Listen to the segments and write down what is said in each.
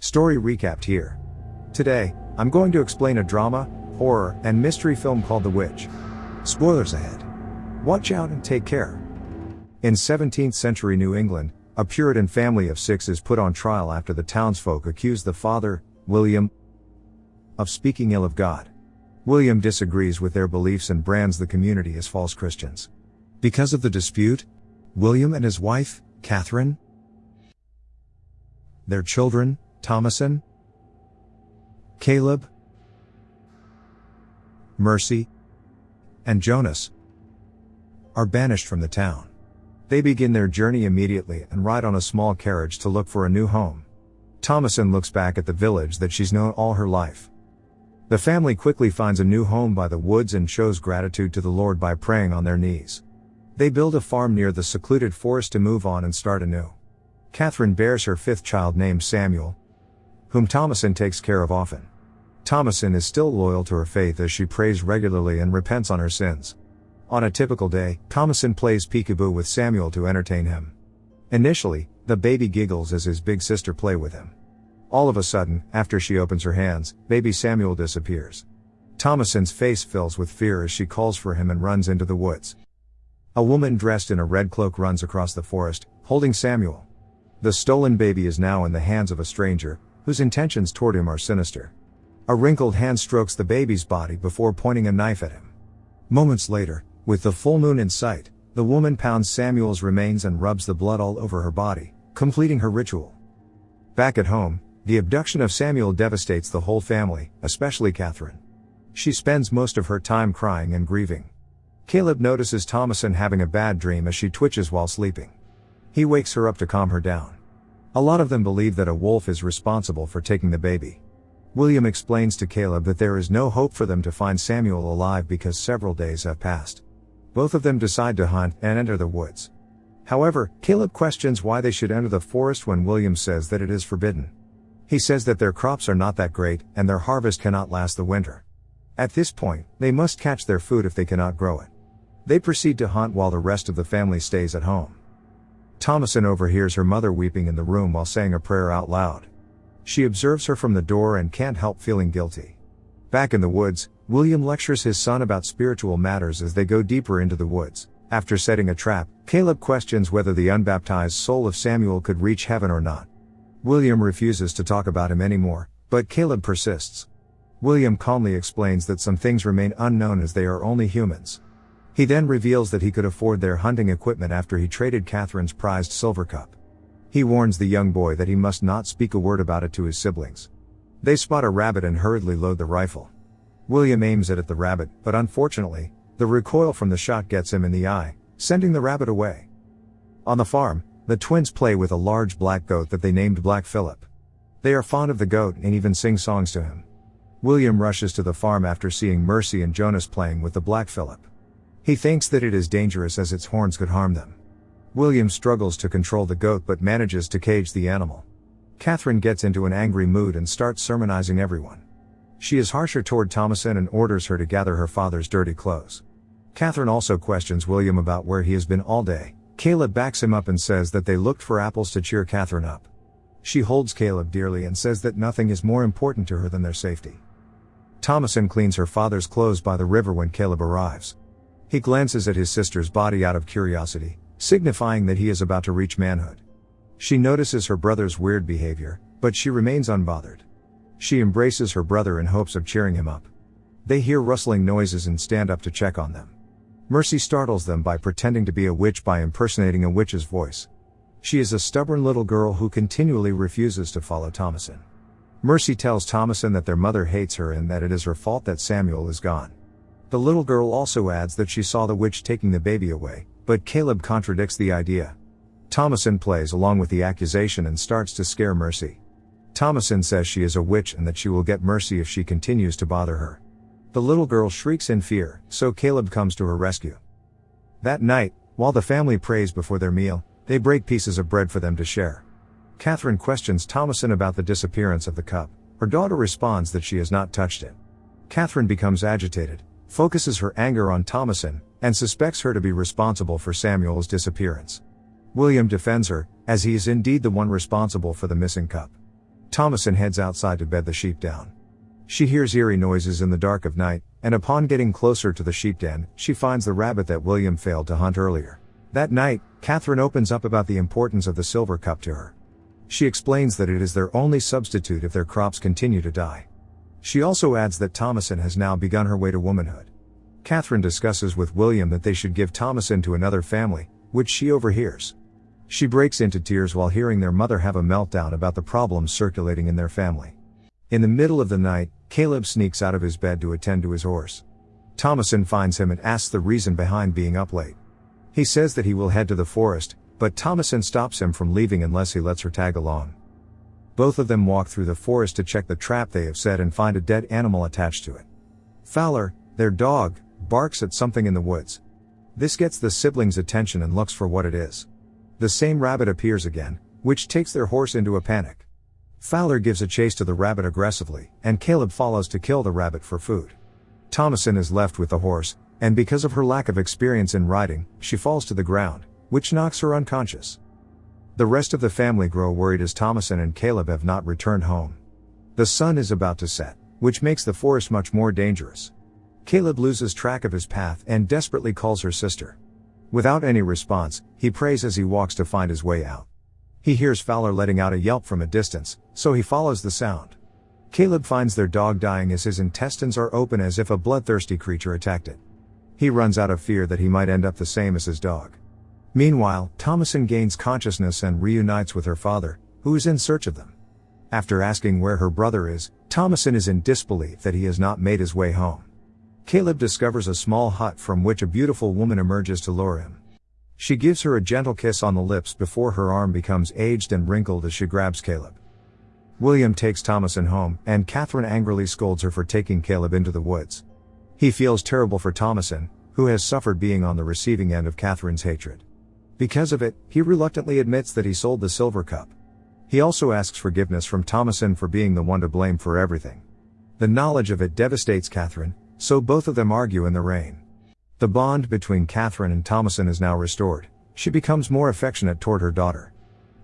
Story recapped here. Today, I'm going to explain a drama, horror, and mystery film called The Witch. Spoilers ahead. Watch out and take care. In 17th century New England, a Puritan family of six is put on trial after the townsfolk accuse the father, William, of speaking ill of God. William disagrees with their beliefs and brands the community as false Christians. Because of the dispute, William and his wife, Catherine, their children, Thomasin, Caleb, Mercy, and Jonas, are banished from the town. They begin their journey immediately and ride on a small carriage to look for a new home. Thomasin looks back at the village that she's known all her life. The family quickly finds a new home by the woods and shows gratitude to the Lord by praying on their knees. They build a farm near the secluded forest to move on and start anew. Catherine bears her fifth child named Samuel, whom Thomasin takes care of often. Thomasin is still loyal to her faith as she prays regularly and repents on her sins. On a typical day, Thomasin plays peekaboo with Samuel to entertain him. Initially, the baby giggles as his big sister play with him. All of a sudden, after she opens her hands, baby Samuel disappears. Thomasin's face fills with fear as she calls for him and runs into the woods. A woman dressed in a red cloak runs across the forest, holding Samuel. The stolen baby is now in the hands of a stranger, whose intentions toward him are sinister. A wrinkled hand strokes the baby's body before pointing a knife at him. Moments later, with the full moon in sight, the woman pounds Samuel's remains and rubs the blood all over her body, completing her ritual. Back at home, the abduction of Samuel devastates the whole family, especially Catherine. She spends most of her time crying and grieving. Caleb notices Thomasin having a bad dream as she twitches while sleeping. He wakes her up to calm her down. A lot of them believe that a wolf is responsible for taking the baby. William explains to Caleb that there is no hope for them to find Samuel alive because several days have passed. Both of them decide to hunt and enter the woods. However, Caleb questions why they should enter the forest when William says that it is forbidden. He says that their crops are not that great and their harvest cannot last the winter. At this point, they must catch their food if they cannot grow it. They proceed to hunt while the rest of the family stays at home. Thomasin overhears her mother weeping in the room while saying a prayer out loud. She observes her from the door and can't help feeling guilty. Back in the woods, William lectures his son about spiritual matters as they go deeper into the woods. After setting a trap, Caleb questions whether the unbaptized soul of Samuel could reach heaven or not. William refuses to talk about him anymore, but Caleb persists. William calmly explains that some things remain unknown as they are only humans. He then reveals that he could afford their hunting equipment after he traded Catherine's prized silver cup. He warns the young boy that he must not speak a word about it to his siblings. They spot a rabbit and hurriedly load the rifle. William aims it at the rabbit, but unfortunately, the recoil from the shot gets him in the eye, sending the rabbit away. On the farm, the twins play with a large black goat that they named Black Phillip. They are fond of the goat and even sing songs to him. William rushes to the farm after seeing Mercy and Jonas playing with the Black Phillip. He thinks that it is dangerous as its horns could harm them. William struggles to control the goat but manages to cage the animal. Catherine gets into an angry mood and starts sermonizing everyone. She is harsher toward Thomasin and orders her to gather her father's dirty clothes. Catherine also questions William about where he has been all day. Caleb backs him up and says that they looked for apples to cheer Catherine up. She holds Caleb dearly and says that nothing is more important to her than their safety. Thomasin cleans her father's clothes by the river when Caleb arrives. He glances at his sister's body out of curiosity, signifying that he is about to reach manhood. She notices her brother's weird behavior, but she remains unbothered. She embraces her brother in hopes of cheering him up. They hear rustling noises and stand up to check on them. Mercy startles them by pretending to be a witch by impersonating a witch's voice. She is a stubborn little girl who continually refuses to follow Thomasin. Mercy tells Thomasin that their mother hates her and that it is her fault that Samuel is gone. The little girl also adds that she saw the witch taking the baby away, but Caleb contradicts the idea. Thomasin plays along with the accusation and starts to scare Mercy. Thomasin says she is a witch and that she will get mercy if she continues to bother her. The little girl shrieks in fear, so Caleb comes to her rescue. That night, while the family prays before their meal, they break pieces of bread for them to share. Catherine questions Thomasin about the disappearance of the cup. Her daughter responds that she has not touched it. Catherine becomes agitated, focuses her anger on Thomasin, and suspects her to be responsible for Samuel's disappearance. William defends her, as he is indeed the one responsible for the missing cup. Thomasin heads outside to bed the sheep down. She hears eerie noises in the dark of night, and upon getting closer to the sheep den, she finds the rabbit that William failed to hunt earlier. That night, Catherine opens up about the importance of the silver cup to her. She explains that it is their only substitute if their crops continue to die. She also adds that Thomasin has now begun her way to womanhood. Catherine discusses with William that they should give Thomasin to another family, which she overhears. She breaks into tears while hearing their mother have a meltdown about the problems circulating in their family. In the middle of the night, Caleb sneaks out of his bed to attend to his horse. Thomasin finds him and asks the reason behind being up late. He says that he will head to the forest, but Thomasin stops him from leaving unless he lets her tag along. Both of them walk through the forest to check the trap they have set and find a dead animal attached to it. Fowler, their dog, barks at something in the woods. This gets the siblings' attention and looks for what it is. The same rabbit appears again, which takes their horse into a panic. Fowler gives a chase to the rabbit aggressively, and Caleb follows to kill the rabbit for food. Thomasin is left with the horse, and because of her lack of experience in riding, she falls to the ground, which knocks her unconscious. The rest of the family grow worried as Thomasin and Caleb have not returned home. The sun is about to set, which makes the forest much more dangerous. Caleb loses track of his path and desperately calls her sister. Without any response, he prays as he walks to find his way out. He hears Fowler letting out a yelp from a distance, so he follows the sound. Caleb finds their dog dying as his intestines are open as if a bloodthirsty creature attacked it. He runs out of fear that he might end up the same as his dog. Meanwhile, Thomasin gains consciousness and reunites with her father, who is in search of them. After asking where her brother is, Thomasin is in disbelief that he has not made his way home. Caleb discovers a small hut from which a beautiful woman emerges to lure him. She gives her a gentle kiss on the lips before her arm becomes aged and wrinkled as she grabs Caleb. William takes Thomasin home, and Catherine angrily scolds her for taking Caleb into the woods. He feels terrible for Thomasin, who has suffered being on the receiving end of Catherine's hatred. Because of it, he reluctantly admits that he sold the silver cup. He also asks forgiveness from Thomasin for being the one to blame for everything. The knowledge of it devastates Catherine, so both of them argue in the rain. The bond between Catherine and Thomasin is now restored. She becomes more affectionate toward her daughter.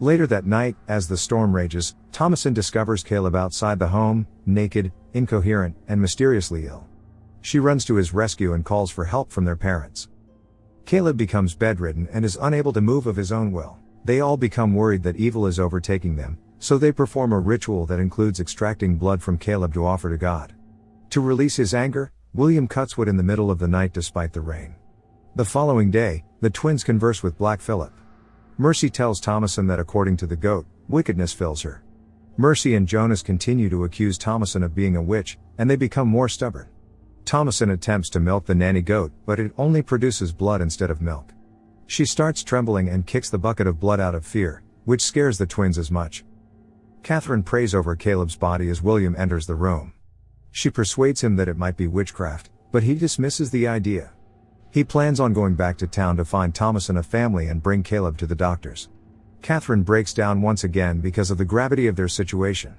Later that night, as the storm rages, Thomasin discovers Caleb outside the home, naked, incoherent, and mysteriously ill. She runs to his rescue and calls for help from their parents. Caleb becomes bedridden and is unable to move of his own will. They all become worried that evil is overtaking them, so they perform a ritual that includes extracting blood from Caleb to offer to God. To release his anger, William cuts wood in the middle of the night despite the rain. The following day, the twins converse with Black Philip. Mercy tells Thomasin that according to the goat, wickedness fills her. Mercy and Jonas continue to accuse Thomasin of being a witch, and they become more stubborn. Thomasin attempts to milk the nanny goat, but it only produces blood instead of milk. She starts trembling and kicks the bucket of blood out of fear, which scares the twins as much. Catherine prays over Caleb's body as William enters the room. She persuades him that it might be witchcraft, but he dismisses the idea. He plans on going back to town to find Thomasin a family and bring Caleb to the doctors. Catherine breaks down once again because of the gravity of their situation.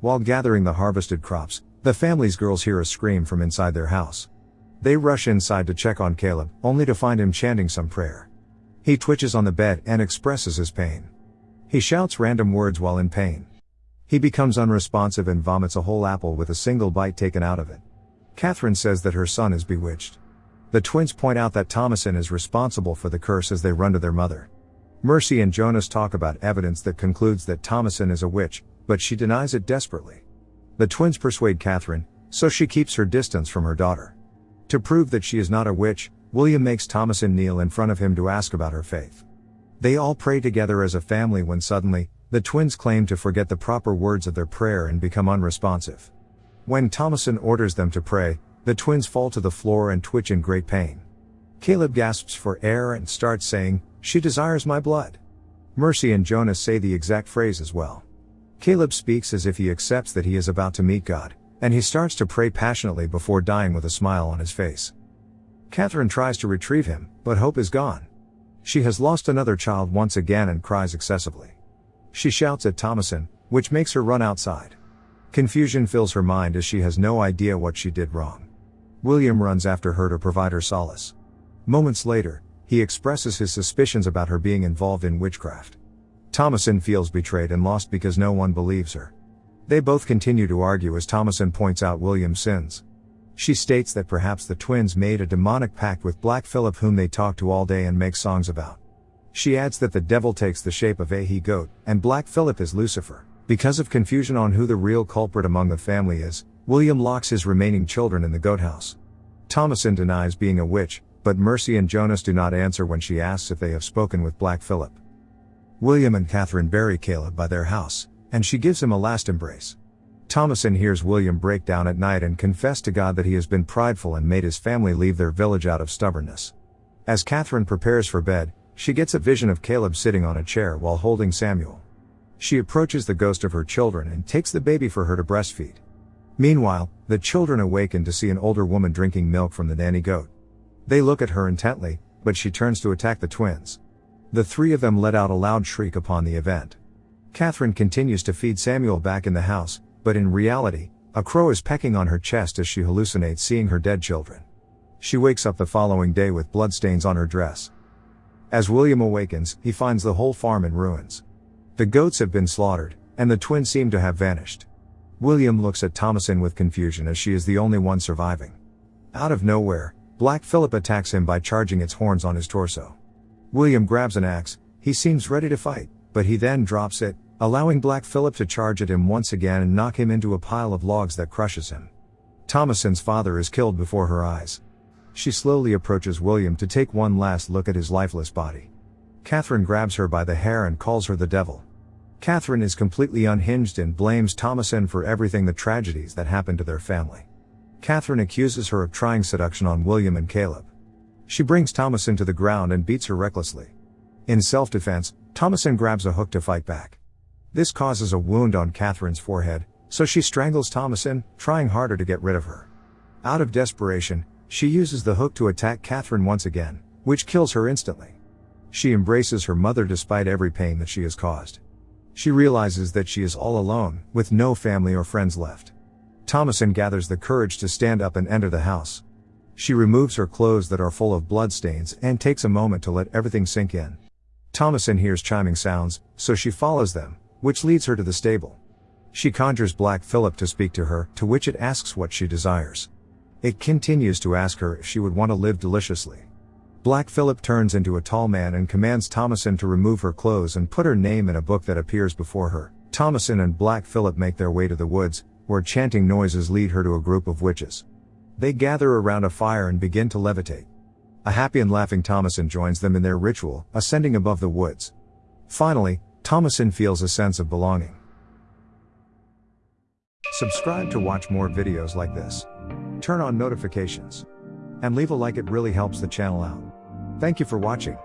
While gathering the harvested crops, the family's girls hear a scream from inside their house. They rush inside to check on Caleb, only to find him chanting some prayer. He twitches on the bed and expresses his pain. He shouts random words while in pain. He becomes unresponsive and vomits a whole apple with a single bite taken out of it. Catherine says that her son is bewitched. The twins point out that Thomasin is responsible for the curse as they run to their mother. Mercy and Jonas talk about evidence that concludes that Thomasin is a witch, but she denies it desperately. The twins persuade Catherine, so she keeps her distance from her daughter. To prove that she is not a witch, William makes Thomasin kneel in front of him to ask about her faith. They all pray together as a family when suddenly, the twins claim to forget the proper words of their prayer and become unresponsive. When Thomasin orders them to pray, the twins fall to the floor and twitch in great pain. Caleb gasps for air and starts saying, She desires my blood. Mercy and Jonas say the exact phrase as well. Caleb speaks as if he accepts that he is about to meet God, and he starts to pray passionately before dying with a smile on his face. Catherine tries to retrieve him, but hope is gone. She has lost another child once again and cries excessively. She shouts at Thomasin, which makes her run outside. Confusion fills her mind as she has no idea what she did wrong. William runs after her to provide her solace. Moments later, he expresses his suspicions about her being involved in witchcraft. Thomasin feels betrayed and lost because no one believes her. They both continue to argue as Thomasin points out William's sins. She states that perhaps the twins made a demonic pact with Black Phillip whom they talk to all day and make songs about. She adds that the devil takes the shape of a he goat, and Black Phillip is Lucifer. Because of confusion on who the real culprit among the family is, William locks his remaining children in the goat house. Thomasin denies being a witch, but Mercy and Jonas do not answer when she asks if they have spoken with Black Phillip. William and Catherine bury Caleb by their house, and she gives him a last embrace. Thomasin hears William break down at night and confess to God that he has been prideful and made his family leave their village out of stubbornness. As Catherine prepares for bed, she gets a vision of Caleb sitting on a chair while holding Samuel. She approaches the ghost of her children and takes the baby for her to breastfeed. Meanwhile, the children awaken to see an older woman drinking milk from the nanny goat. They look at her intently, but she turns to attack the twins. The three of them let out a loud shriek upon the event. Catherine continues to feed Samuel back in the house, but in reality, a crow is pecking on her chest as she hallucinates seeing her dead children. She wakes up the following day with bloodstains on her dress. As William awakens, he finds the whole farm in ruins. The goats have been slaughtered, and the twins seem to have vanished. William looks at Thomasin with confusion as she is the only one surviving. Out of nowhere, Black Phillip attacks him by charging its horns on his torso. William grabs an axe, he seems ready to fight, but he then drops it, allowing Black Phillip to charge at him once again and knock him into a pile of logs that crushes him. Thomasin's father is killed before her eyes. She slowly approaches William to take one last look at his lifeless body. Catherine grabs her by the hair and calls her the devil. Catherine is completely unhinged and blames Thomasin for everything the tragedies that happened to their family. Catherine accuses her of trying seduction on William and Caleb. She brings Thomasin to the ground and beats her recklessly. In self-defense, Thomasin grabs a hook to fight back. This causes a wound on Catherine's forehead, so she strangles Thomasin, trying harder to get rid of her. Out of desperation, she uses the hook to attack Catherine once again, which kills her instantly. She embraces her mother despite every pain that she has caused. She realizes that she is all alone, with no family or friends left. Thomasin gathers the courage to stand up and enter the house. She removes her clothes that are full of bloodstains and takes a moment to let everything sink in. Thomasin hears chiming sounds, so she follows them, which leads her to the stable. She conjures Black Phillip to speak to her, to which it asks what she desires. It continues to ask her if she would want to live deliciously. Black Phillip turns into a tall man and commands Thomasin to remove her clothes and put her name in a book that appears before her. Thomasin and Black Phillip make their way to the woods, where chanting noises lead her to a group of witches. They gather around a fire and begin to levitate. A happy and laughing Thomasin joins them in their ritual, ascending above the woods. Finally, Thomasin feels a sense of belonging. Subscribe to watch more videos like this. Turn on notifications. And leave a like it really helps the channel out. Thank you for watching.